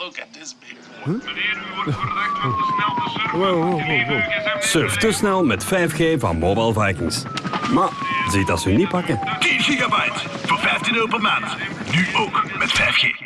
Look at this big boy. Meneer, u wordt verdacht van te snel te Surf te snel met 5G van Mobile Vikings. Maar ziet dat ze niet pakken. 10 gigabyte voor 15 euro per maand. Nu ook met 5G.